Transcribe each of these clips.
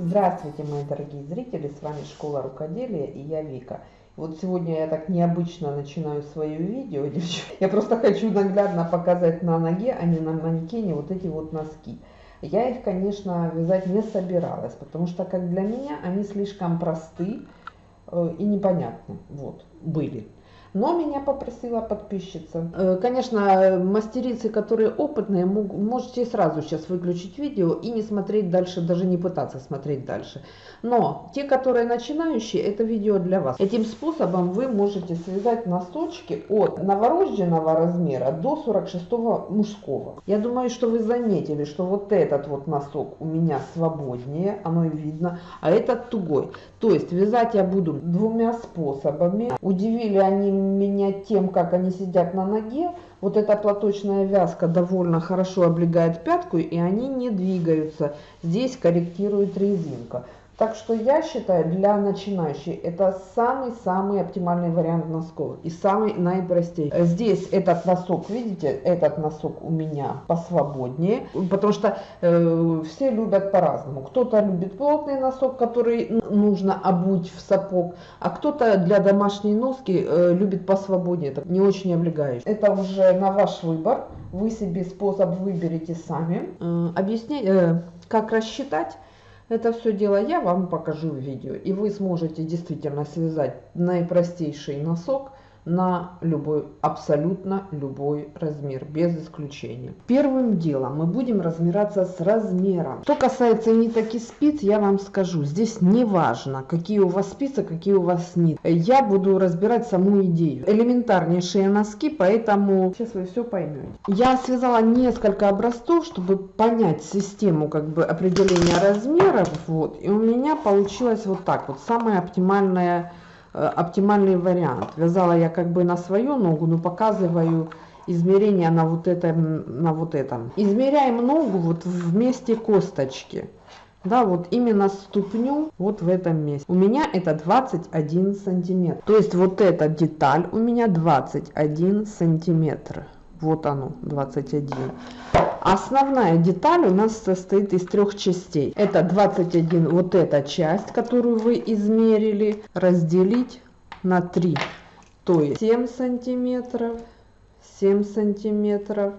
Здравствуйте, мои дорогие зрители, с вами Школа Рукоделия и я Вика. Вот сегодня я так необычно начинаю свое видео. Я просто хочу наглядно показать на ноге, а не на манекене вот эти вот носки. Я их, конечно, вязать не собиралась, потому что, как для меня, они слишком просты э, и непонятны. Вот, были. Но меня попросила подписчица. Э, конечно, мастерицы, которые опытные, можете сразу сейчас выключить видео и не смотреть дальше, даже не пытаться смотреть дальше. Но те, которые начинающие, это видео для вас. Этим способом вы можете связать носочки от новорожденного размера до 46 мужского. Я думаю, что вы заметили, что вот этот вот носок у меня свободнее, оно и видно, а этот тугой. То есть вязать я буду двумя способами. Удивили они меня тем, как они сидят на ноге. Вот эта платочная вязка довольно хорошо облегает пятку, и они не двигаются. Здесь корректирует резинка. Так что я считаю, для начинающих это самый-самый оптимальный вариант носков и самый наипростейший. Здесь этот носок, видите, этот носок у меня посвободнее, потому что э, все любят по-разному. Кто-то любит плотный носок, который нужно обуть в сапог, а кто-то для домашней носки э, любит посвободнее, это не очень облегающий. Это уже на ваш выбор, вы себе способ выберете сами. Э, объяснять, э, как рассчитать это все дело я вам покажу в видео, и вы сможете действительно связать наипростейший носок на любой, абсолютно любой размер, без исключения. Первым делом мы будем разбираться с размером. Что касается ниток и спиц, я вам скажу, здесь не важно, какие у вас спицы, какие у вас нитки. Я буду разбирать саму идею. Элементарнейшие носки, поэтому сейчас вы все поймете. Я связала несколько образцов, чтобы понять систему как бы определения размеров. Вот, и у меня получилось вот так вот, самая оптимальная Э, оптимальный вариант. Вязала я как бы на свою ногу, но показываю измерения на вот этом, на вот этом. Измеряем ногу вот в месте косточки. Да, вот именно ступню вот в этом месте. У меня это 21 сантиметр. То есть вот эта деталь у меня 21 сантиметр. Вот оно, 21. Основная деталь у нас состоит из трех частей. Это 21, вот эта часть, которую вы измерили, разделить на 3. То есть 7 сантиметров, 7 сантиметров,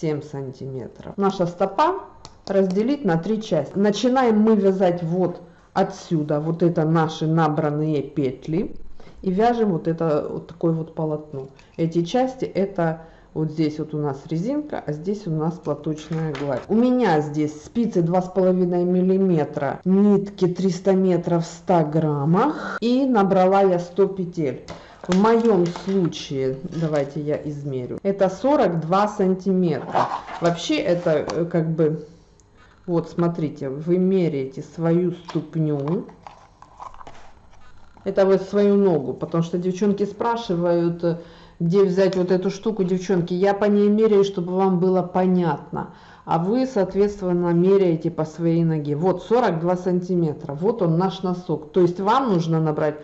7 сантиметров. Наша стопа разделить на три части. Начинаем мы вязать вот отсюда, вот это наши набранные петли. И вяжем вот это вот такое вот полотно. Эти части это вот здесь вот у нас резинка, а здесь у нас платочная гладь. У меня здесь спицы 2,5 миллиметра, нитки 300 метров в 100 граммах. И набрала я 100 петель. В моем случае, давайте я измерю, это 42 сантиметра. Вообще это э, как бы, вот смотрите, вы меряете свою ступню. Это вот свою ногу, потому что девчонки спрашивают, э, где взять вот эту штуку, девчонки, я по ней меряю, чтобы вам было понятно. А вы, соответственно, меряете по своей ноге. Вот 42 сантиметра, вот он наш носок. То есть вам нужно набрать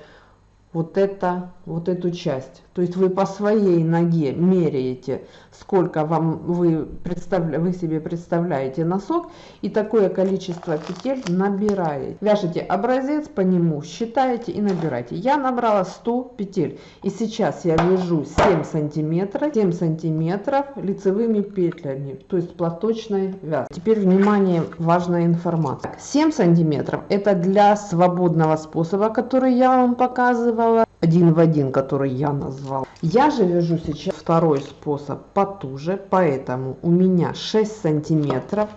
вот это, вот эту часть. То есть вы по своей ноге меряете, сколько вам вы, представля, вы себе представляете носок, и такое количество петель набираете. Вяжете образец по нему, считаете и набираете. Я набрала 100 петель, и сейчас я вяжу 7 сантиметров, 7 сантиметров лицевыми петлями, то есть платочной вязкой. Теперь, внимание, важная информация. 7 сантиметров это для свободного способа, который я вам показывала один в один, который я назвал. Я же вяжу сейчас второй способ потуже, поэтому у меня 6 сантиметров.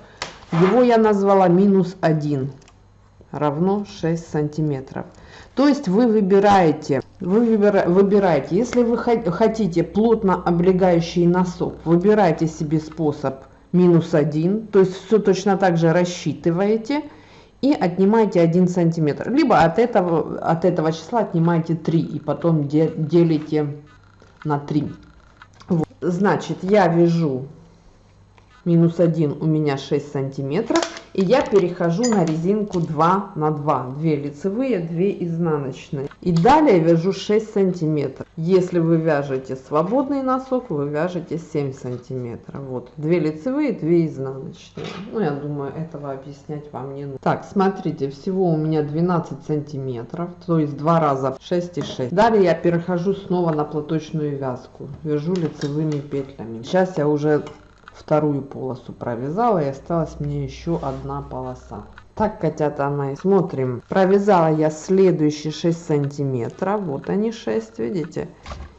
Его я назвала минус 1 равно 6 сантиметров. То есть вы выбираете, вы выбираете, если вы хотите плотно облегающий носок, выбирайте себе способ минус 1, то есть все точно так же рассчитываете и отнимаете 1 сантиметр. Либо от этого, от этого числа отнимаете 3 и потом делите на 3. Вот. Значит, я вяжу минус 1 у меня 6 сантиметров. И я перехожу на резинку 2 на 2. 2 лицевые, 2 изнаночные. И далее вяжу 6 сантиметров. Если вы вяжете свободный носок, вы вяжете 7 сантиметров. Вот, 2 лицевые, 2 изнаночные. Ну, я думаю, этого объяснять вам не нужно. Так, смотрите, всего у меня 12 сантиметров, то есть два раза 6 и 6. Далее я перехожу снова на платочную вязку. Вяжу лицевыми петлями. Сейчас я уже вторую полосу провязала и осталась мне еще одна полоса. Так, котята мои, смотрим. Провязала я следующие 6 сантиметров. Вот они 6, видите?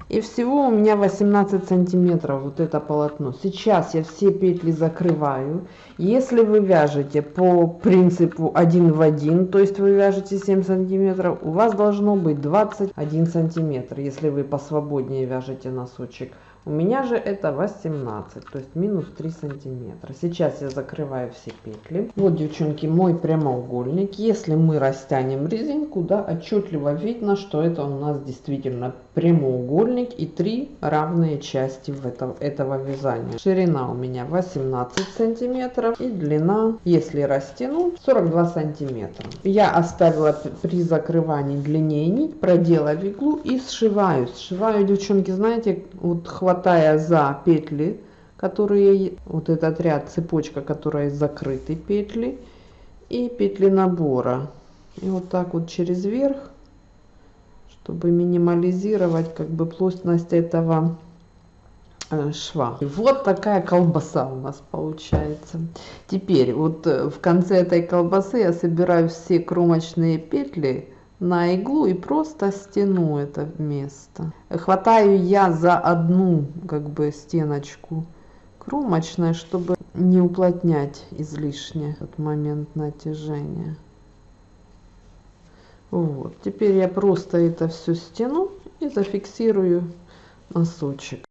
И всего у меня 18 сантиметров вот это полотно. Сейчас я все петли закрываю. Если вы вяжете по принципу 1 в 1, то есть вы вяжете 7 сантиметров, у вас должно быть 21 сантиметр, если вы посвободнее вяжете носочек. У меня же это 18, то есть минус 3 сантиметра. Сейчас я закрываю все петли. Вот, девчонки, мой прямоугольник. Если мы растянем резинку, да, отчетливо видно, что это у нас действительно прямоугольник и три равные части в этом, этого вязания. Ширина у меня 18 сантиметров и длина, если растяну, 42 сантиметра. Я оставила при закрывании длиннее нить, продела в иглу и сшиваю. Сшиваю, девчонки, знаете, вот хватая за петли, которые, вот этот ряд, цепочка, которая закрыты петли, и петли набора. И вот так вот через верх, чтобы минимализировать как бы плотность этого э, шва. И вот такая колбаса у нас получается. Теперь вот э, в конце этой колбасы я собираю все кромочные петли, на иглу и просто стяну это место. Хватаю я за одну как бы стеночку кромочной, чтобы не уплотнять излишне этот момент натяжения. Вот, теперь я просто это все стяну и зафиксирую носочек.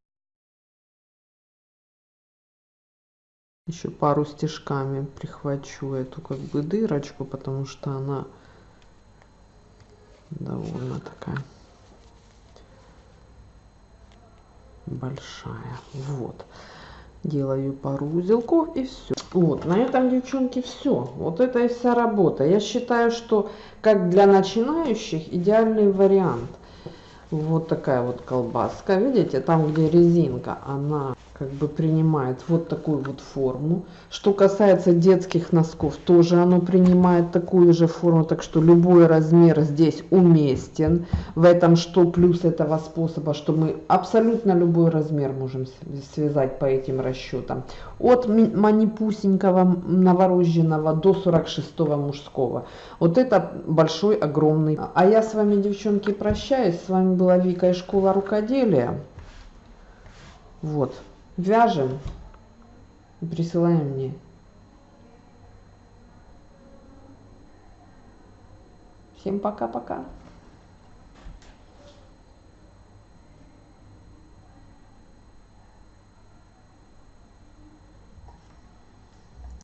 Еще пару стежками прихвачу эту как бы дырочку, потому что она довольно такая большая. Вот. Делаю пару узелков и все. Вот, на этом, девчонки, все. Вот это и вся работа. Я считаю, что как для начинающих идеальный вариант. Вот такая вот колбаска. Видите, там, где резинка, она как бы принимает вот такую вот форму. Что касается детских носков, тоже оно принимает такую же форму, так что любой размер здесь уместен. В этом что плюс этого способа, что мы абсолютно любой размер можем связать по этим расчетам. От манипусенького новорожденного до 46 мужского. Вот это большой, огромный. А я с вами, девчонки, прощаюсь. С вами была Вика из школа рукоделия. Вот вяжем и присылаем мне. Всем пока-пока.